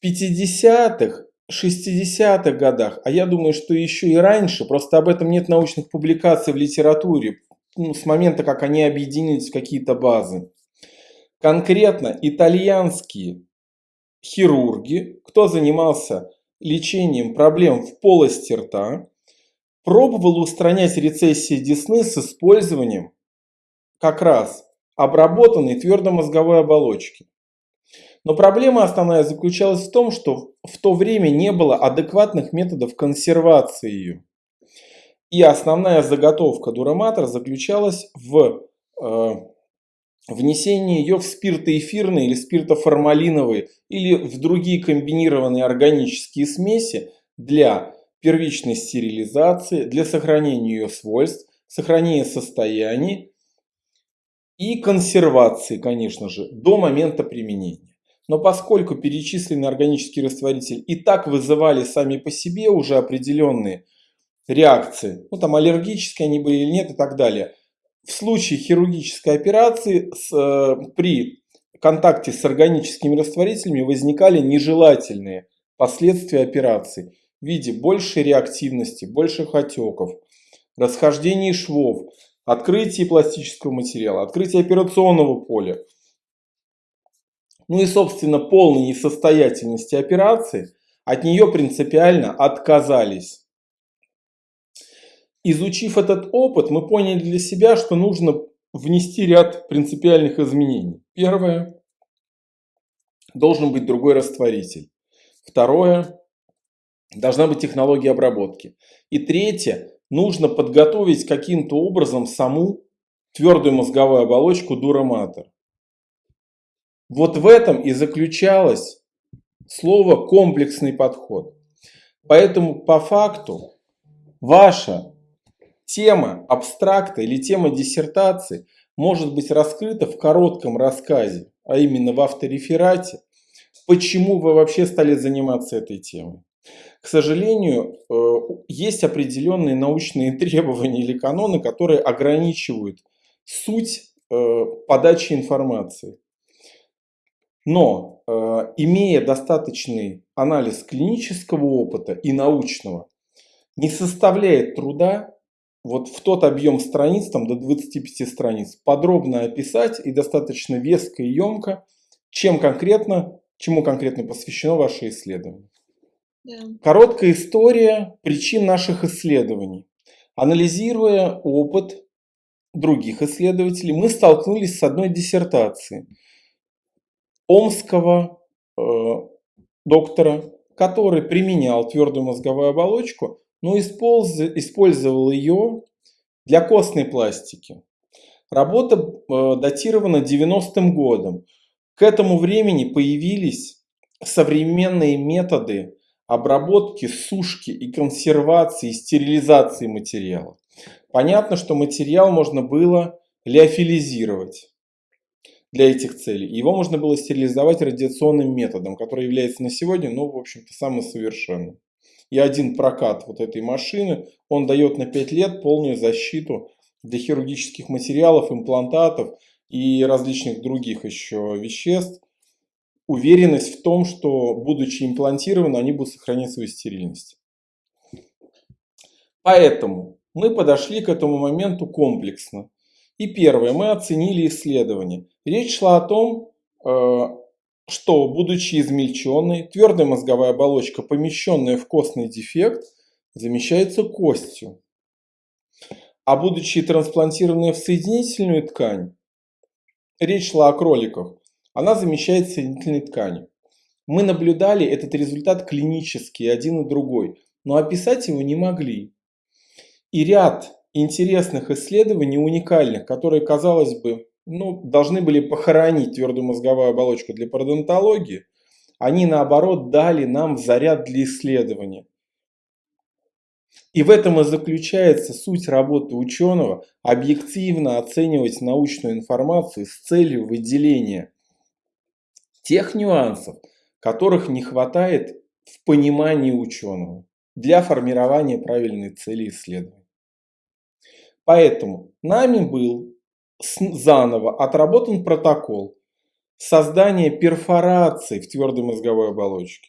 в 50-х, 60-х годах, а я думаю, что еще и раньше, просто об этом нет научных публикаций в литературе, ну, с момента, как они объединились в какие-то базы. Конкретно итальянские хирурги, кто занимался лечением проблем в полости рта, пробовал устранять рецессии десны с использованием как раз обработанной твердомозговой оболочки. Но проблема основная заключалась в том, что в то время не было адекватных методов консервации ее. И основная заготовка дураматор заключалась в э, внесении ее в спиртоэфирные или спиртоформалиновые или в другие комбинированные органические смеси для первичной стерилизации, для сохранения ее свойств, сохранения состояний и консервации, конечно же, до момента применения. Но поскольку перечисленный органический растворитель и так вызывали сами по себе уже определенные реакции, ну там аллергические они были или нет и так далее, в случае хирургической операции с, э, при контакте с органическими растворителями возникали нежелательные последствия операции в виде большей реактивности, больших отеков, расхождений швов, открытия пластического материала, открытия операционного поля, ну и, собственно, полной несостоятельности операции, от нее принципиально отказались. Изучив этот опыт, мы поняли для себя, что нужно внести ряд принципиальных изменений. Первое. Должен быть другой растворитель. Второе. Должна быть технология обработки. И третье. Нужно подготовить каким-то образом саму твердую мозговую оболочку дураматор. Вот в этом и заключалось слово комплексный подход. Поэтому по факту ваша тема абстракта или тема диссертации может быть раскрыта в коротком рассказе, а именно в автореферате, почему вы вообще стали заниматься этой темой. К сожалению, э, есть определенные научные требования или каноны, которые ограничивают суть э, подачи информации. Но э, имея достаточный анализ клинического опыта и научного, не составляет труда вот в тот объем страниц, там до 25 страниц, подробно описать и достаточно веско и емко, чем конкретно, чему конкретно посвящено ваше исследование. Да. Короткая история причин наших исследований. Анализируя опыт других исследователей, мы столкнулись с одной диссертацией – омского э, доктора, который применял твердую мозговую оболочку, но использовал ее для костной пластики. Работа э, датирована 90-м годом. К этому времени появились современные методы обработки, сушки и консервации, и стерилизации материала. Понятно, что материал можно было леофилизировать для этих целей. Его можно было стерилизовать радиационным методом, который является на сегодня, ну, в общем-то, самым совершенным. И один прокат вот этой машины, он дает на 5 лет полную защиту для хирургических материалов, имплантатов и различных других еще веществ. Уверенность в том, что, будучи имплантированы, они будут сохранять свою стерильность. Поэтому мы подошли к этому моменту комплексно. И первое, мы оценили исследование. Речь шла о том, э, что, будучи измельченной, твердая мозговая оболочка, помещенная в костный дефект, замещается костью. А будучи трансплантированная в соединительную ткань, речь шла о кроликах, она замещает соединительной тканью. Мы наблюдали этот результат клинический, один и другой, но описать его не могли. И ряд интересных исследований, уникальных, которые, казалось бы, ну, должны были похоронить твердую мозговую оболочку для пародонтологии, они наоборот дали нам заряд для исследования. И в этом и заключается суть работы ученого – объективно оценивать научную информацию с целью выделения тех нюансов, которых не хватает в понимании ученого для формирования правильной цели исследования. Поэтому нами был заново отработан протокол, создание перфораций в твердой мозговой оболочке.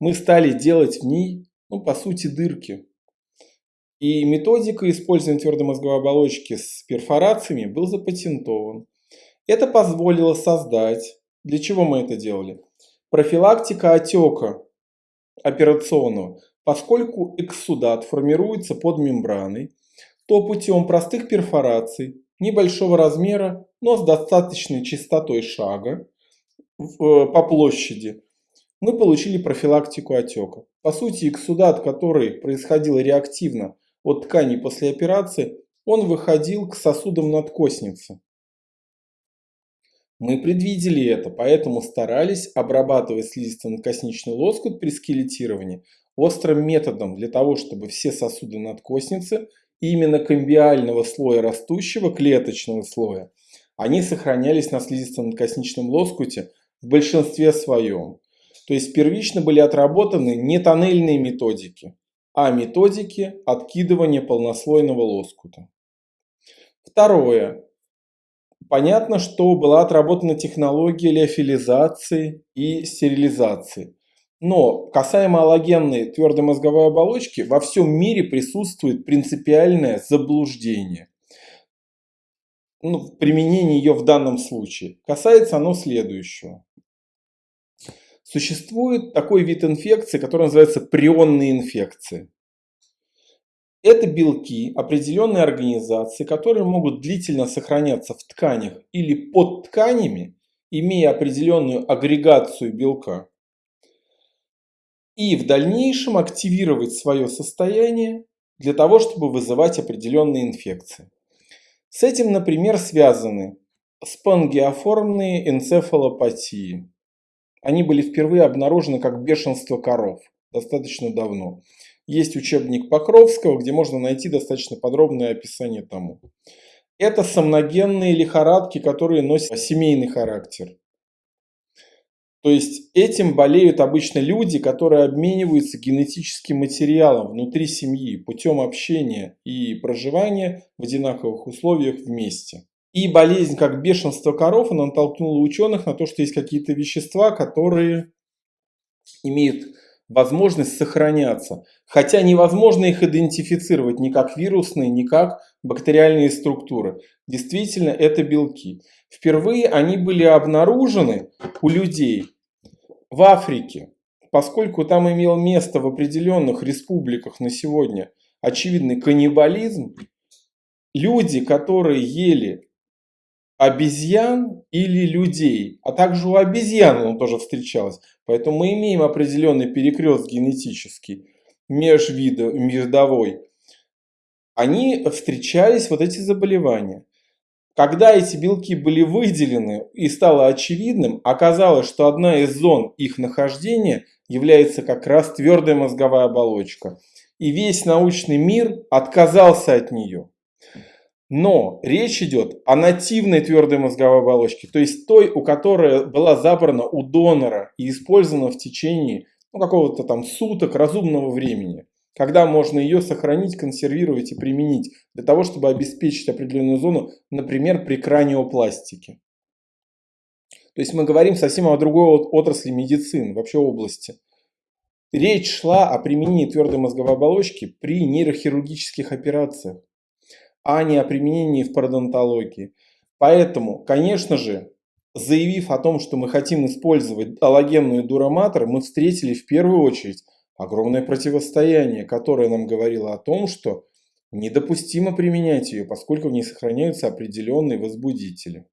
Мы стали делать в ней, ну, по сути, дырки. И методика использования твердой мозговой оболочки с перфорациями был запатентован. Это позволило создать, для чего мы это делали? Профилактика отека операционного. Поскольку экссудат формируется под мембраной, то путем простых перфораций небольшого размера, но с достаточной частотой шага э, по площади, мы получили профилактику отека. По сути, экссудат, который происходил реактивно от тканей после операции, он выходил к сосудам надкосницы. Мы предвидели это, поэтому старались обрабатывать слизисто-надкосничный лоскут при скелетировании острым методом для того, чтобы все сосуды надкосницы именно комбиального слоя растущего клеточного слоя, они сохранялись на слизисто-надкосничном лоскуте в большинстве своем. То есть первично были отработаны не тоннельные методики, а методики откидывания полнослойного лоскута. Второе. Понятно, что была отработана технология леофилизации и стерилизации. Но касаемо аллогенной твердой мозговой оболочки, во всем мире присутствует принципиальное заблуждение. Ну, применение ее в данном случае. Касается оно следующего. Существует такой вид инфекции, который называется прионные инфекции. Это белки определенной организации, которые могут длительно сохраняться в тканях или под тканями, имея определенную агрегацию белка, и в дальнейшем активировать свое состояние для того, чтобы вызывать определенные инфекции. С этим, например, связаны спонгиоформные энцефалопатии. Они были впервые обнаружены как бешенство коров достаточно давно. Есть учебник Покровского, где можно найти достаточно подробное описание тому. Это сомногенные лихорадки, которые носят семейный характер. То есть этим болеют обычно люди, которые обмениваются генетическим материалом внутри семьи путем общения и проживания в одинаковых условиях вместе. И болезнь, как бешенство коров, она натолкнула ученых на то, что есть какие-то вещества, которые имеют возможность сохраняться. Хотя невозможно их идентифицировать ни как вирусные, ни как бактериальные структуры. Действительно, это белки. Впервые они были обнаружены у людей в Африке, поскольку там имел место в определенных республиках на сегодня очевидный каннибализм, люди, которые ели обезьян или людей, а также у обезьян он тоже встречалось. Поэтому мы имеем определенный перекрест генетический, межвидовой. Они встречались, вот эти заболевания. Когда эти белки были выделены и стало очевидным, оказалось, что одна из зон их нахождения является как раз твердая мозговая оболочка. И весь научный мир отказался от нее. Но речь идет о нативной твердой мозговой оболочке, то есть той, у которой была забрана у донора и использована в течение ну, какого-то там суток разумного времени, когда можно ее сохранить, консервировать и применить для того, чтобы обеспечить определенную зону, например, при краниопластике. То есть мы говорим совсем о другой отрасли медицины, вообще области. Речь шла о применении твердой мозговой оболочки при нейрохирургических операциях а не о применении в пародонтологии. Поэтому, конечно же, заявив о том, что мы хотим использовать аллогенную дураматор, мы встретили в первую очередь огромное противостояние, которое нам говорило о том, что недопустимо применять ее, поскольку в ней сохраняются определенные возбудители.